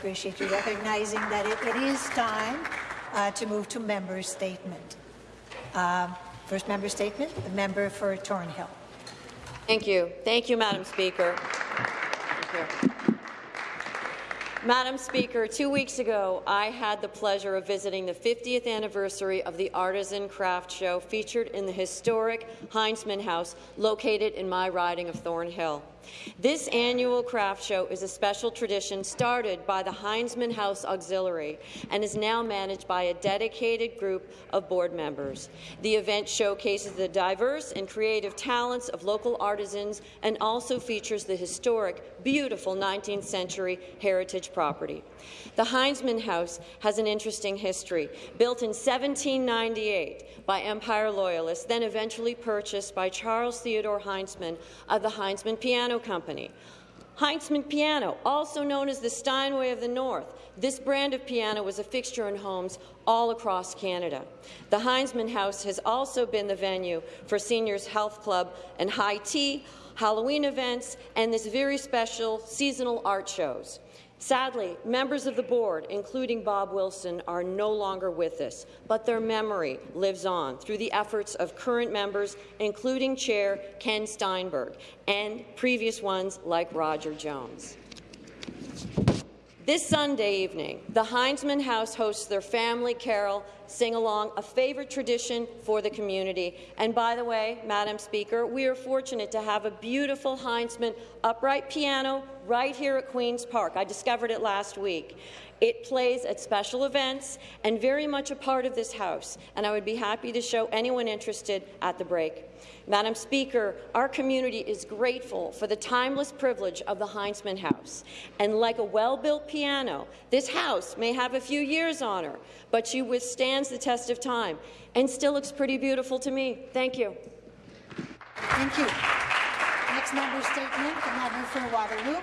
appreciate you recognizing that it, it is time uh, to move to member statement. Uh, first member statement, the member for Thornhill. Thank you. Thank you, Madam Speaker. Madam Speaker, two weeks ago, I had the pleasure of visiting the 50th anniversary of the Artisan Craft Show featured in the historic Heintzman House located in my riding of Thornhill. This annual craft show is a special tradition started by the Heintzman House Auxiliary and is now managed by a dedicated group of board members. The event showcases the diverse and creative talents of local artisans and also features the historic, beautiful 19th century heritage property. The Heintzman House has an interesting history. Built in 1798 by Empire Loyalists, then eventually purchased by Charles Theodore Heintzman of the Heinzman Piano Company. Heintzman Piano, also known as the Steinway of the North, this brand of piano was a fixture in homes all across Canada. The Heintzman House has also been the venue for Seniors Health Club and high tea, Halloween events, and this very special seasonal art shows. Sadly, members of the board, including Bob Wilson, are no longer with us, but their memory lives on through the efforts of current members, including Chair Ken Steinberg, and previous ones like Roger Jones. This Sunday evening, the Heintzman House hosts their family carol sing-along, a favourite tradition for the community. And by the way, Madam Speaker, we are fortunate to have a beautiful Heintzman upright piano right here at Queen's Park. I discovered it last week. It plays at special events and very much a part of this House, and I would be happy to show anyone interested at the break. Madam Speaker, our community is grateful for the timeless privilege of the Heintzman House. And like a well-built piano, this House may have a few years on her, but she withstands the test of time and still looks pretty beautiful to me. Thank you. Thank you. Member statement, member for Waterloo.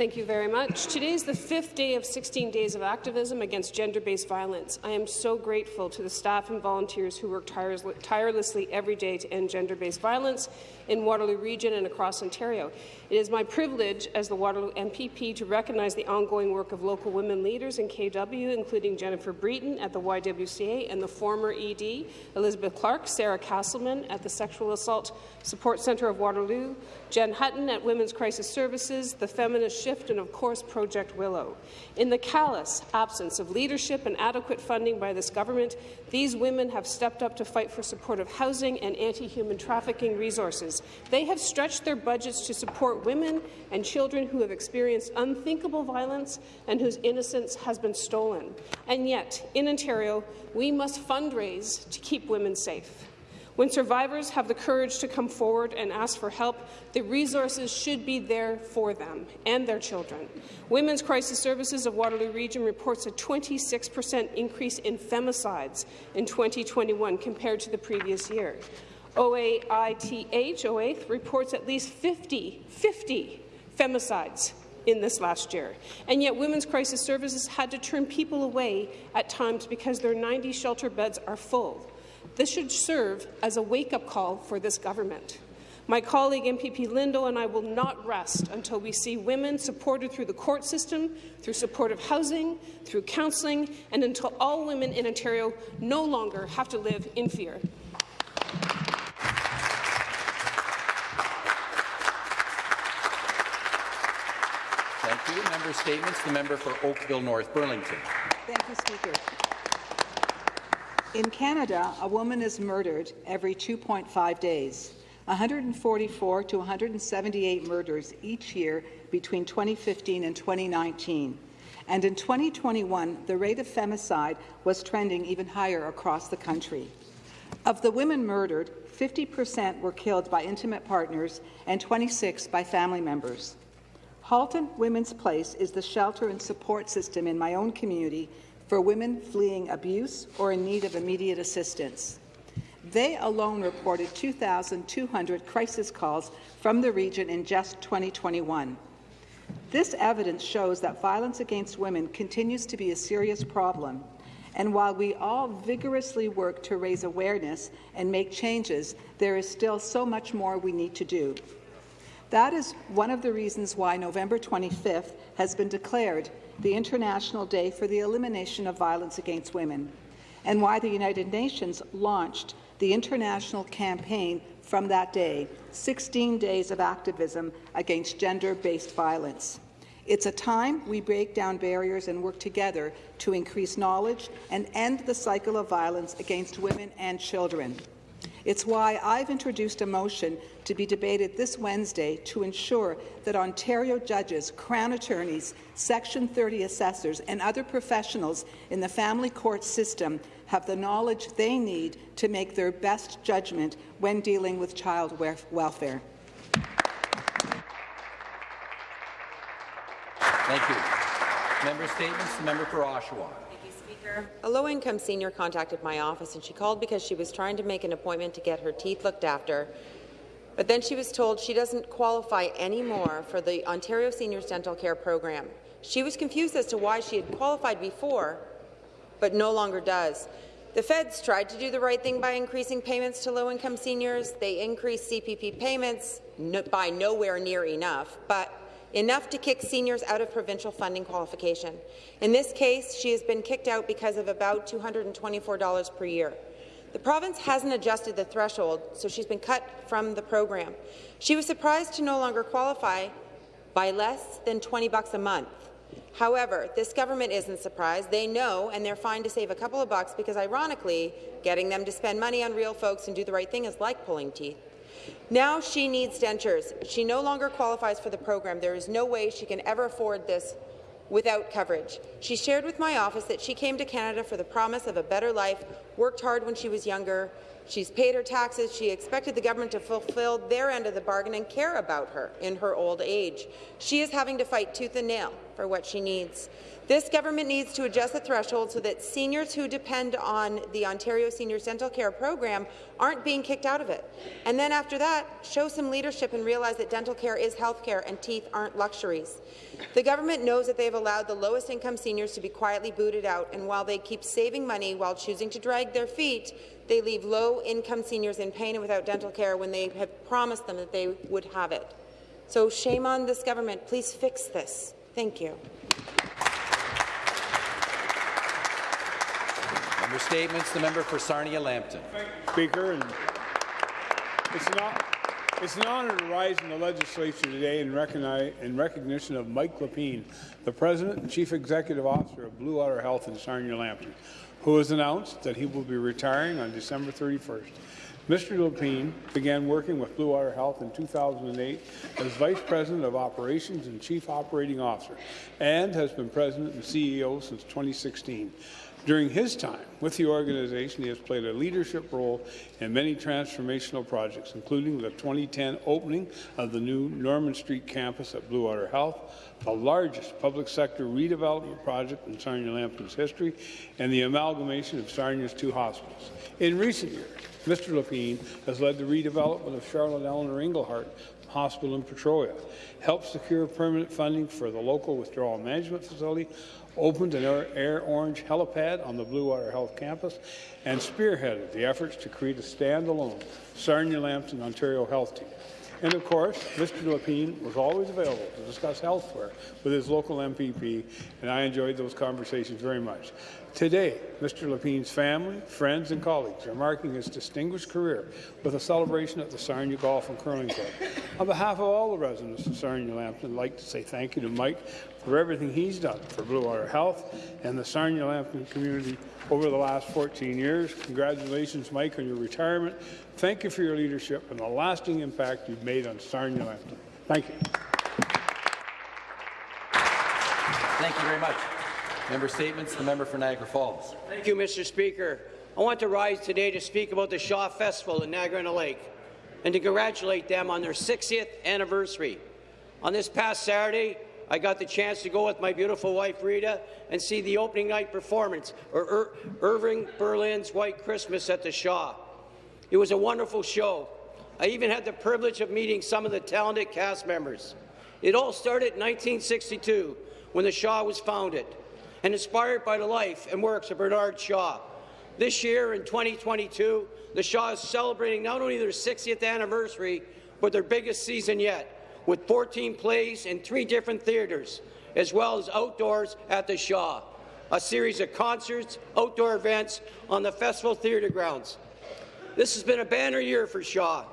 Thank you very much. Today is the fifth day of 16 days of activism against gender-based violence. I am so grateful to the staff and volunteers who work tirelessly every day to end gender-based violence in Waterloo Region and across Ontario. It is my privilege as the Waterloo MPP to recognize the ongoing work of local women leaders in KW, including Jennifer Breton at the YWCA and the former ED, Elizabeth Clark, Sarah Casselman at the Sexual Assault Support Centre of Waterloo, Jen Hutton at Women's Crisis Services, the Feminist Shift, and of course Project Willow. In the callous absence of leadership and adequate funding by this government, these women have stepped up to fight for supportive housing and anti-human trafficking resources. They have stretched their budgets to support women and children who have experienced unthinkable violence and whose innocence has been stolen. And yet, in Ontario, we must fundraise to keep women safe. When survivors have the courage to come forward and ask for help, the resources should be there for them and their children. Women's Crisis Services of Waterloo Region reports a 26 per cent increase in femicides in 2021 compared to the previous year. OAITH, OAITH reports at least 50, 50 femicides in this last year. And yet Women's Crisis Services had to turn people away at times because their 90 shelter beds are full. This should serve as a wake-up call for this government. My colleague MPP Lindo and I will not rest until we see women supported through the court system, through supportive housing, through counselling, and until all women in Ontario no longer have to live in fear. Thank you. Member statements. The member for Oakville North Burlington. Thank you, Speaker. In Canada, a woman is murdered every 2.5 days. 144 to 178 murders each year between 2015 and 2019. And in 2021, the rate of femicide was trending even higher across the country. Of the women murdered, 50% were killed by intimate partners and 26 by family members. Halton Women's Place is the shelter and support system in my own community for women fleeing abuse or in need of immediate assistance. They alone reported 2,200 crisis calls from the region in just 2021. This evidence shows that violence against women continues to be a serious problem, and while we all vigorously work to raise awareness and make changes, there is still so much more we need to do. That is one of the reasons why November 25th has been declared the International Day for the Elimination of Violence Against Women, and why the United Nations launched the international campaign from that day, 16 Days of Activism Against Gender-Based Violence. It's a time we break down barriers and work together to increase knowledge and end the cycle of violence against women and children. It's why I've introduced a motion to be debated this Wednesday to ensure that Ontario judges, Crown attorneys, Section 30 assessors and other professionals in the family court system have the knowledge they need to make their best judgment when dealing with child welfare. Thank you. Member statements. The member for Oshawa. A low-income senior contacted my office and she called because she was trying to make an appointment to get her teeth looked after. But then she was told she doesn't qualify anymore for the Ontario Seniors Dental Care Program. She was confused as to why she had qualified before, but no longer does. The feds tried to do the right thing by increasing payments to low-income seniors. They increased CPP payments no, by nowhere near enough, but enough to kick seniors out of provincial funding qualification. In this case, she has been kicked out because of about $224 per year. The province hasn't adjusted the threshold, so she's been cut from the program. She was surprised to no longer qualify by less than 20 bucks a month. However, this government isn't surprised. They know, and they're fine to save a couple of bucks because, ironically, getting them to spend money on real folks and do the right thing is like pulling teeth. Now she needs dentures. She no longer qualifies for the program. There is no way she can ever afford this without coverage. She shared with my office that she came to Canada for the promise of a better life, worked hard when she was younger, she's paid her taxes, she expected the government to fulfill their end of the bargain and care about her in her old age. She is having to fight tooth and nail for what she needs. This government needs to adjust the threshold so that seniors who depend on the Ontario Seniors Dental Care Program aren't being kicked out of it. And then after that, show some leadership and realize that dental care is health care and teeth aren't luxuries. The government knows that they have allowed the lowest income seniors to be quietly booted out, and while they keep saving money while choosing to drag their feet, they leave low-income seniors in pain and without dental care when they have promised them that they would have it. So shame on this government. Please fix this. Thank you. Member statements. The member for Sarnia-Lambton. Speaker, and it's an, it's an honour to rise in the legislature today in, in recognition of Mike Lapaine, the President and Chief Executive Officer of Bluewater Health in Sarnia-Lambton, who has announced that he will be retiring on December 31st. Mr. Lapaine began working with Bluewater Health in 2008 as Vice President of Operations and Chief Operating Officer, and has been President and CEO since 2016. During his time with the organization, he has played a leadership role in many transformational projects, including the 2010 opening of the new Norman Street campus at Bluewater Health, the largest public sector redevelopment project in Sarnia-Lambton's history, and the amalgamation of Sarnia's two hospitals. In recent years, Mr. Lapaine has led the redevelopment of Charlotte Eleanor Englehart Hospital in Petrolia, helped secure permanent funding for the local withdrawal management facility, opened an Air Orange helipad on the Bluewater Health campus, and spearheaded the efforts to create a standalone Sarnia-Lambton, Ontario health team. And of course, Mr. Lapaine was always available to discuss healthcare with his local MPP, and I enjoyed those conversations very much. Today, Mr. Lapaine's family, friends and colleagues are marking his distinguished career with a celebration at the Sarnia Golf and Curling Club. On behalf of all the residents of Sarnia-Lambton, I'd like to say thank you to Mike for everything he's done for Bluewater Health and the Sarnia-Lambton community over the last 14 years. Congratulations, Mike, on your retirement. Thank you for your leadership and the lasting impact you've made on Sarnia-Lambton. Thank you. Thank you very much. Member statements. The member for Niagara Falls. Thank you, Mr. Speaker. I want to rise today to speak about the Shaw Festival in Niagara-on-the-Lake and to congratulate them on their 60th anniversary. On this past Saturday, I got the chance to go with my beautiful wife Rita and see the opening night performance of Ir Irving Berlin's White Christmas at the Shaw. It was a wonderful show. I even had the privilege of meeting some of the talented cast members. It all started in 1962 when the Shaw was founded and inspired by the life and works of Bernard Shaw. This year, in 2022, the Shaw is celebrating not only their 60th anniversary, but their biggest season yet, with 14 plays in three different theatres, as well as outdoors at the Shaw, a series of concerts, outdoor events on the Festival Theatre grounds. This has been a banner year for Shaw.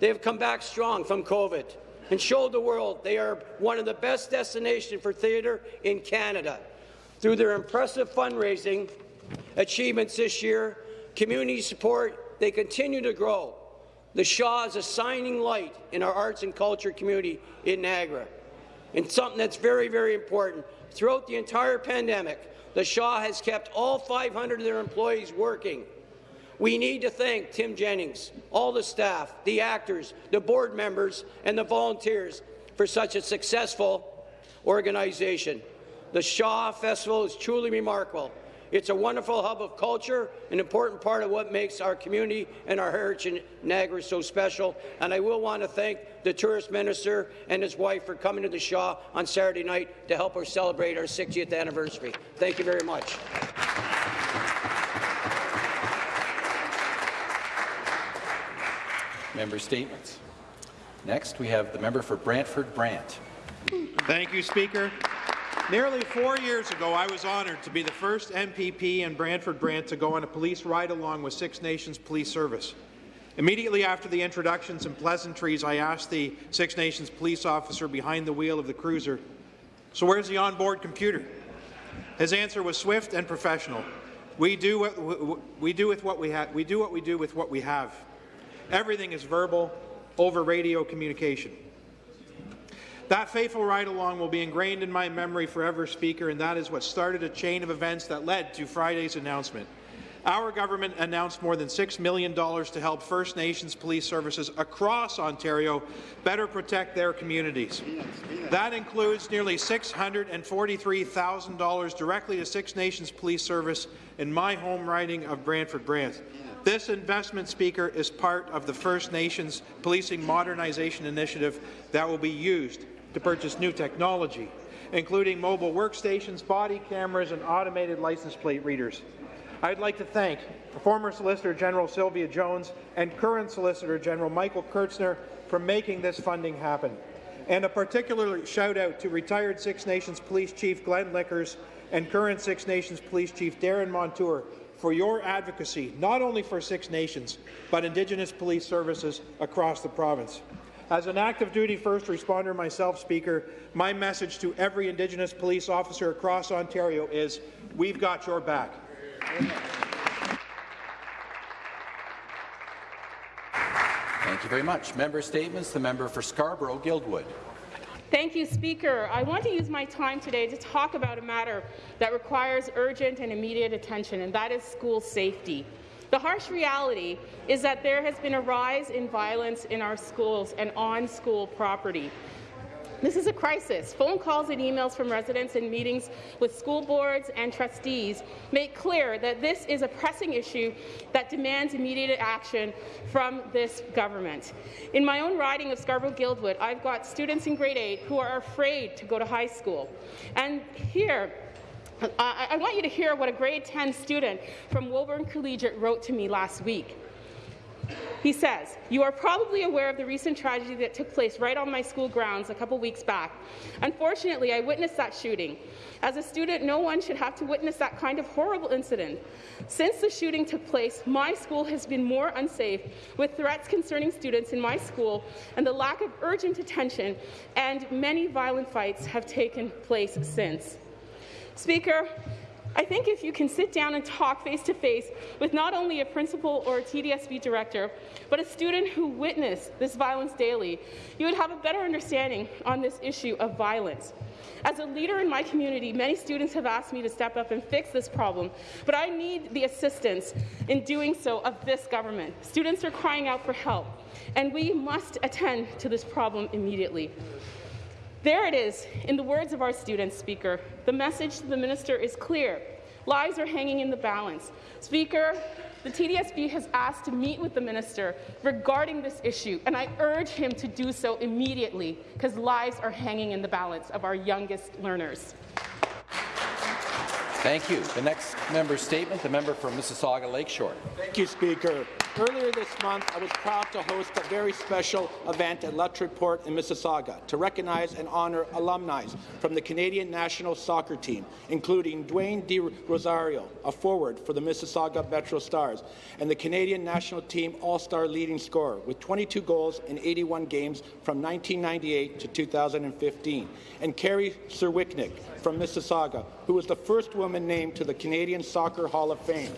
They have come back strong from COVID and showed the world they are one of the best destinations for theatre in Canada. Through their impressive fundraising achievements this year, community support, they continue to grow. The Shaw is a shining light in our arts and culture community in Niagara. And something that's very, very important, throughout the entire pandemic, the Shaw has kept all 500 of their employees working. We need to thank Tim Jennings, all the staff, the actors, the board members, and the volunteers for such a successful organization. The Shaw Festival is truly remarkable. It's a wonderful hub of culture, an important part of what makes our community and our heritage in Niagara so special. And I will want to thank the tourist minister and his wife for coming to the Shaw on Saturday night to help us celebrate our 60th anniversary. Thank you very much. Member statements. Next, we have the member for Brantford Brant. Thank you, Speaker. Nearly four years ago, I was honoured to be the first MPP in Brantford Brant to go on a police ride-along with Six Nations Police Service. Immediately after the introductions and pleasantries, I asked the Six Nations police officer behind the wheel of the cruiser, so where's the onboard computer? His answer was swift and professional. We do what we do with what we have. We do what we do with what we have. Everything is verbal, over radio communication. That faithful ride-along will be ingrained in my memory forever, Speaker, and that is what started a chain of events that led to Friday's announcement. Our government announced more than $6 million to help First Nations police services across Ontario better protect their communities. That includes nearly $643,000 directly to Six Nations Police Service in my home riding of Brantford Brant. This investment, Speaker, is part of the First Nations Policing Modernization Initiative that will be used to purchase new technology, including mobile workstations, body cameras, and automated license plate readers. I'd like to thank former Solicitor General Sylvia Jones and current Solicitor General Michael Kerzner for making this funding happen. And a particular shout out to retired Six Nations Police Chief Glenn Lickers and current Six Nations Police Chief Darren Montour for your advocacy, not only for Six Nations, but Indigenous police services across the province. As an active duty first responder myself, Speaker, my message to every Indigenous police officer across Ontario is, we've got your back. Thank you very much. Member statements. The member for Scarborough-Guildwood. Thank you, Speaker. I want to use my time today to talk about a matter that requires urgent and immediate attention, and that is school safety. The harsh reality is that there has been a rise in violence in our schools and on school property. This is a crisis. Phone calls and emails from residents and meetings with school boards and trustees make clear that this is a pressing issue that demands immediate action from this government. In my own riding of Scarborough-Guildwood, I've got students in grade 8 who are afraid to go to high school. And here, Uh, I, I want you to hear what a grade 10 student from Woburn Collegiate wrote to me last week. He says, You are probably aware of the recent tragedy that took place right on my school grounds a couple weeks back. Unfortunately, I witnessed that shooting. As a student, no one should have to witness that kind of horrible incident. Since the shooting took place, my school has been more unsafe, with threats concerning students in my school and the lack of urgent attention, and many violent fights have taken place since. Speaker, I think if you can sit down and talk face-to-face -face with not only a principal or a TDSB director, but a student who witnessed this violence daily, you would have a better understanding on this issue of violence. As a leader in my community, many students have asked me to step up and fix this problem, but I need the assistance in doing so of this government. Students are crying out for help, and we must attend to this problem immediately. There it is, in the words of our student speaker. The message to the minister is clear. Lives are hanging in the balance. Speaker, the TDSB has asked to meet with the minister regarding this issue, and I urge him to do so immediately because lives are hanging in the balance of our youngest learners. Thank you. The next member's statement, the member for Mississauga Lakeshore. Thank you, Speaker. Earlier this month, I was proud to host a very special event at Luttrell Port in Mississauga to recognize and honour alumni from the Canadian national soccer team, including Dwayne De Rosario, a forward for the Mississauga Metro Stars, and the Canadian national team all-star leading scorer with 22 goals in 81 games from 1998 to 2015, and Carrie Serwetnyk from Mississauga, who was the first woman named to the Canadian Soccer Hall of Fame.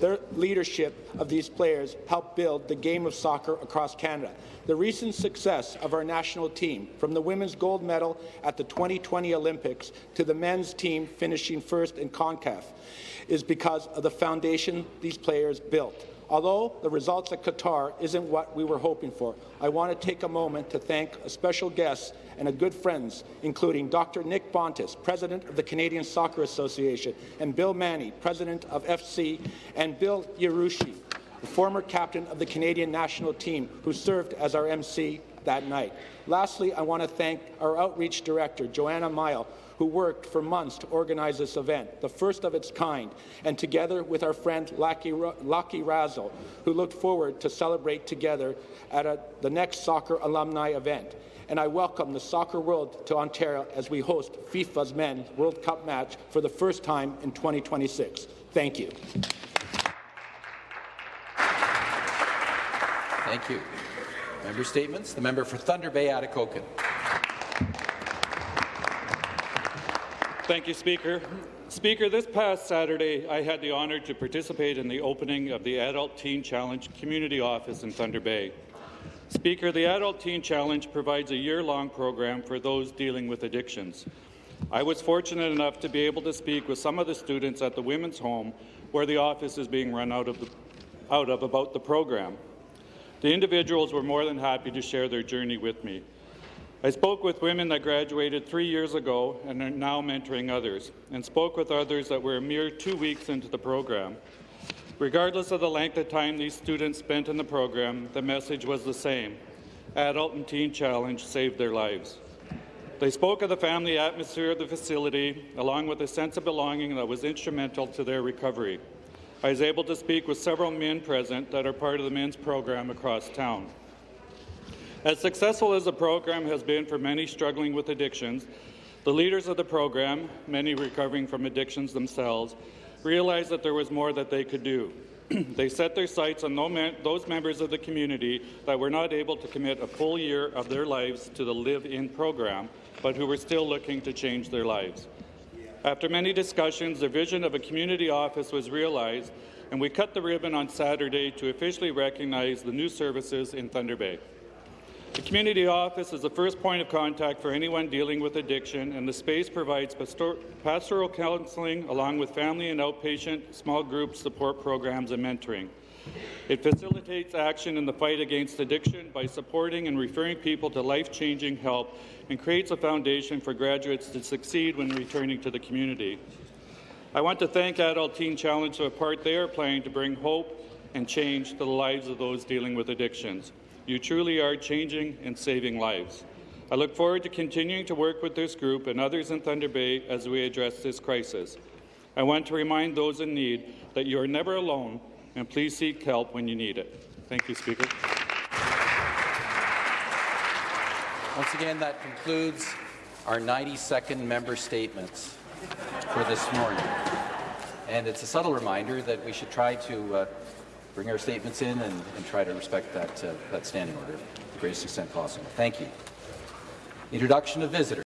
Their leadership of these players helped build the game of soccer across Canada. The recent success of our national team, from the women's gold medal at the 2020 Olympics to the men's team finishing first in CONCACAF, is because of the foundation these players built. Although the results at Qatar isn't what we were hoping for, I want to take a moment to thank a special guest and a good friends, including Dr. Nick Bontis, President of the Canadian Soccer Association, and Bill Manny, President of FC, and Bill Yarushi, the former captain of the Canadian national team, who served as our MC that night. Lastly, I want to thank our outreach director, Joanna Mile, who worked for months to organize this event, the first of its kind, and together with our friend Laki Razzle, who looked forward to celebrate together at a, the next soccer alumni event. And I welcome the soccer world to Ontario as we host FIFA's Men's World Cup match for the first time in 2026. Thank you. Thank you. Member statements. The member for Thunder Bay, Atikokan. Thank you, Speaker. Speaker, this past Saturday, I had the honour to participate in the opening of the Adult Teen Challenge Community Office in Thunder Bay. Speaker, the Adult Teen Challenge provides a year-long program for those dealing with addictions. I was fortunate enough to be able to speak with some of the students at the Women's Home where the office is being run out of, the, out of about the program. The individuals were more than happy to share their journey with me. I spoke with women that graduated three years ago and are now mentoring others, and spoke with others that were a mere two weeks into the program. Regardless of the length of time these students spent in the program, the message was the same. Adult and Teen Challenge saved their lives. They spoke of the family atmosphere of the facility, along with a sense of belonging that was instrumental to their recovery. I was able to speak with several men present that are part of the men's program across town. As successful as the program has been for many struggling with addictions, the leaders of the program, many recovering from addictions themselves, realized that there was more that they could do. they set their sights on those members of the community that were not able to commit a full year of their lives to the Live-In program, but who were still looking to change their lives. After many discussions, the vision of a community office was realized, and we cut the ribbon on Saturday to officially recognize the new services in Thunder Bay. The community office is the first point of contact for anyone dealing with addiction, and the space provides pastoral counseling along with family and outpatient small group support programs and mentoring. It facilitates action in the fight against addiction by supporting and referring people to life-changing help and creates a foundation for graduates to succeed when returning to the community. I want to thank Adult Teen Challenge for the part they are playing to bring hope and change to the lives of those dealing with addictions. You truly are changing and saving lives. I look forward to continuing to work with this group and others in Thunder Bay as we address this crisis. I want to remind those in need that you are never alone, and please seek help when you need it. Thank you, Speaker. Once again, that concludes our 90-second member statements for this morning. And it's a subtle reminder that we should try to uh, bring our statements in and, and try to respect that, uh, that standing order to the greatest extent possible. Thank you. Introduction of visitors.